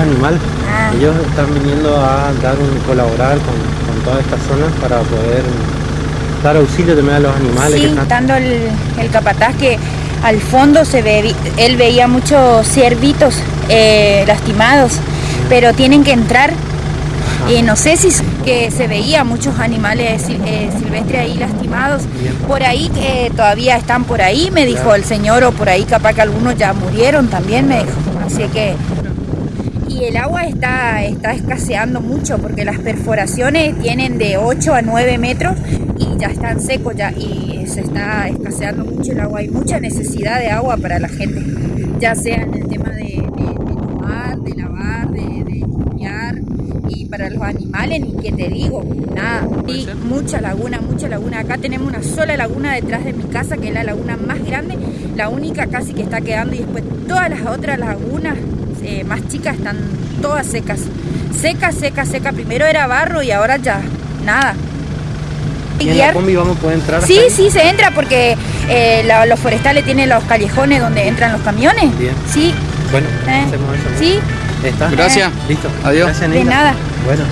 animal. Ah. Ellos están viniendo a dar un colaborar con, con toda esta zona para poder dar auxilio también a los animales. que Sí, están- dando el, el capataz que al fondo se ve, él veía muchos ciervitos eh, lastimados, pero tienen que entrar. Y no sé si que se veía muchos animales eh, silvestres ahí lastimados. Por ahí que todavía están por ahí, me dijo el señor, o por ahí capaz que algunos ya murieron también, me dijo. Así que y el agua está, está escaseando mucho porque las perforaciones tienen de 8 a 9 metros y ya están secos ya y se está escaseando mucho el agua. Hay mucha necesidad de agua para la gente, ya sea en el tema de, de- de tomar, de lavar, de, de limpiar y para los animales ni que te digo, nada. Y mucha laguna, mucha laguna. Acá tenemos una sola laguna detrás de mi casa que es la laguna más grande, la única casi que está quedando y después todas las otras lagunas eh, más chicas están todas secas. Seca, seca, seca. Primero era barro y ahora ya nada. ¿Y en la combi vamos a poder entrar? Sí, sí, se entra porque eh, la- los forestales tienen los callejones donde entran los camiones. Bien. Sí, Bueno, eh, hacemos eso. ¿no? sí, ¿Está? Gracias. Listo. Adiós. Gracias, de nada. Bueno.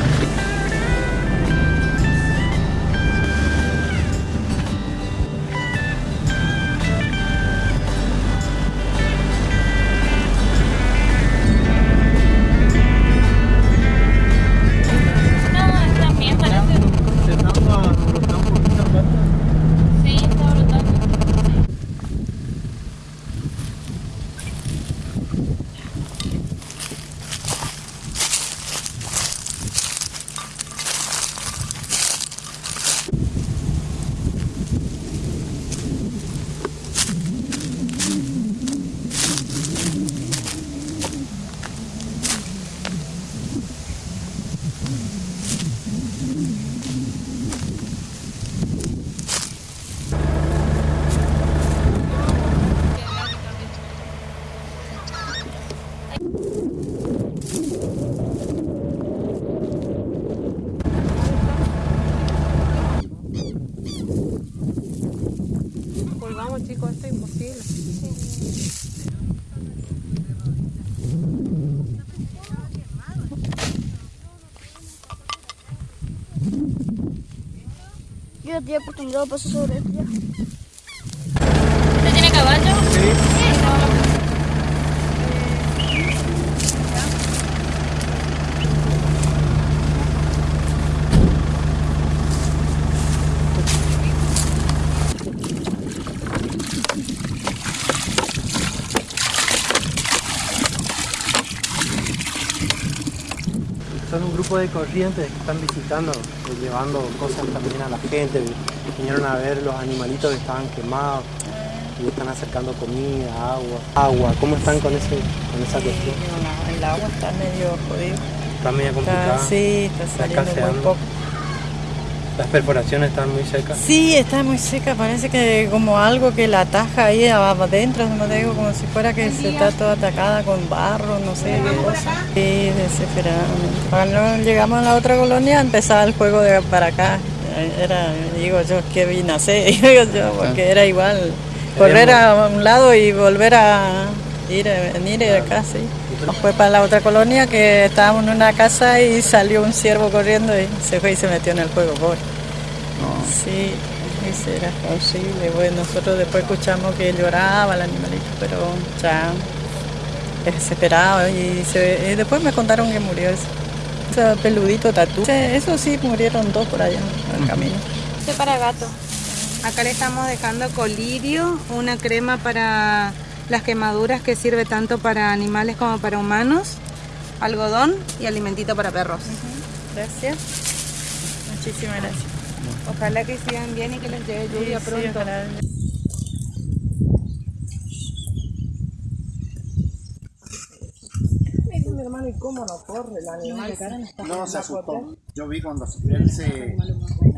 Acostumbrado a pasar sobre ya. ¿Usted tiene caballo? Son un grupo de corrientes que están visitando, eh, llevando cosas también a la gente. Vinieron a ver los animalitos que estaban quemados y están acercando comida, agua. Agua, ¿cómo están con, ese, con esa cuestión? el agua está medio jodido. Está medio complicada. Está, sí, está saliendo muy poco. Las perforaciones están muy secas. Sí, está muy seca, parece que como algo que la ataja ahí adentro, no te digo, como si fuera que se está toda atacada con barro, no sé qué cosa. Sí, desesperadamente. Cuando llegamos a la otra colonia empezaba el juego de para acá. Era, digo yo, que vine a hacer, digo yo, porque era igual correr a un lado y volver a ir, venir de acá, sí. Fue para la otra colonia que estábamos en una casa y salió un ciervo corriendo y se fue y se metió en el juego, pobre. Sí, era posible. Bueno, nosotros después escuchamos que lloraba el animalito, pero ya desesperado. Y, se- y después me contaron que murió ese, ese peludito tatú. Ese- Eso sí, murieron dos por allá en el camino. Este para gato. Acá le estamos dejando colirio, una crema para las quemaduras que sirve tanto para animales como para humanos, algodón y alimentito para perros. Gracias. Muchísimas gracias. Ojalá que sigan bien y que les llegue lluvia Sí, sí, pronto. ojalá. No, se asustó. Yo vi cuando él se.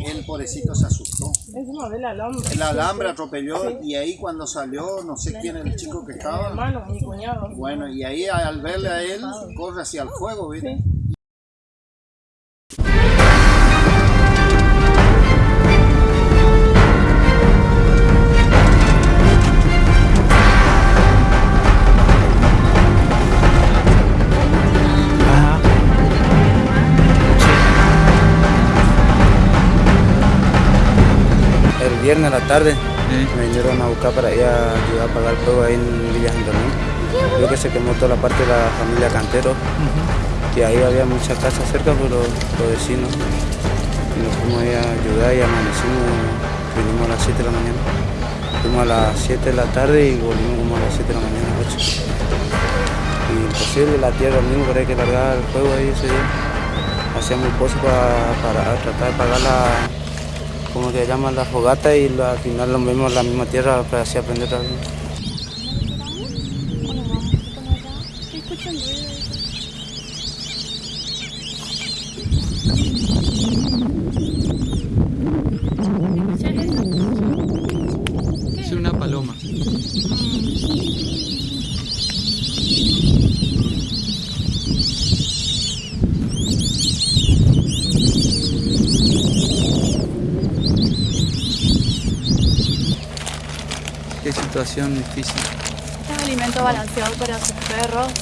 Él, pobrecito, se asustó. El alambre. El alambre atropelló y ahí cuando salió, no sé quién era el chico que estaba. Hermano, mi cuñado. Bueno, y ahí al verle a él, corre hacia el fuego, ¿viste? Viernes a la tarde me vinieron a buscar para ir a ayudar a pagar el fuego ahí en Villa Antonio. Creo que se quemó toda la parte de la familia Cantero, que ahí había muchas casas cerca, pero los vecinos. Y nos fuimos ahí a ayudar y amanecimos, vinimos a las 7 de la mañana. Fuimos a las 7 de la tarde y volvimos como a las 7 de la mañana, 8. Y imposible, la tierra mismo, pero hay que largar el fuego ahí ese día. Hacíamos pozos para, para tratar de pagar la, como que llaman la fogata y al final lo mismo la misma tierra para así aprender a Es situación difícil. Es un alimento balanceado para sus perros.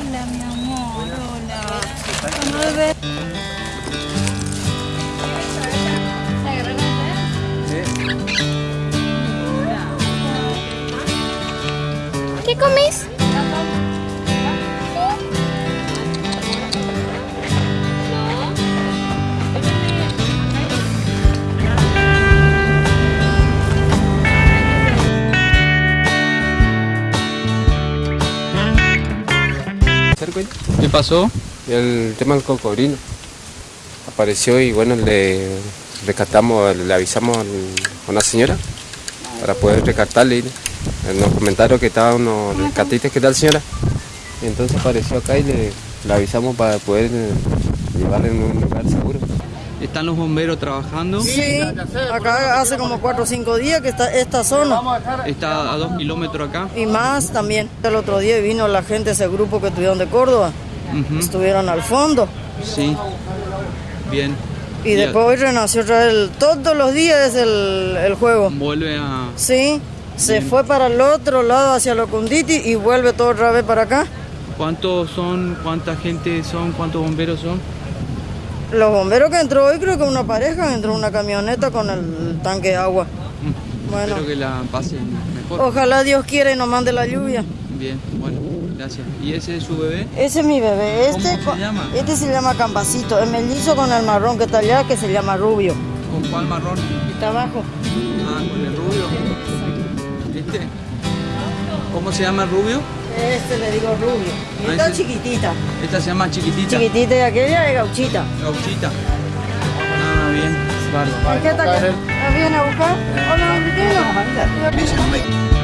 Hola, mi amor, hola. ¿Qué comís? ¿Qué pasó? El tema del cocodrilo. Apareció y bueno, le rescatamos, le avisamos a una señora para poder rescatarle. Nos comentaron que estaban unos rescatistas, ¿qué tal señora? Y entonces apareció acá y le, le avisamos para poder eh, llevarle en un lugar seguro. ¿Están los bomberos trabajando? Sí, acá hace como 4 o 5 días que está esta zona. Está a dos kilómetros acá. Y más también. El otro día vino la gente, ese grupo que tuvieron de Córdoba. Estuvieron al fondo. Sí. Bien. Y después hoy renació otra vez. todos los días es el, el juego. Vuelve a... Sí, se fue para el otro lado hacia Locunditi y vuelve todo otra vez para acá. ¿Cuántos son? ¿Cuánta gente son? ¿Cuántos bomberos son? Los bomberos que entró hoy creo que una pareja entró en una camioneta con el tanque de agua. Bueno, Espero que la pasen mejor. ojalá Dios quiera y nos mande la lluvia. Bien, bueno, gracias. ¿Y ese es su bebé? Ese es mi bebé. ¿Cómo Este, se llama? este se llama Campacito. El mellizo con el marrón que está allá que se llama Rubio. ¿Con cuál marrón? Está abajo. Ah, con el rubio. ¿Este? ¿Cómo se llama el rubio? Este le digo Rubio. Y Ah, esta ese- chiquitita. Esta se llama chiquitita. Chiquitita y aquella es gauchita. Gauchita. Ah, bien. Vale. ¿Qué está acá? ¿La viene a buscar? Hola, mi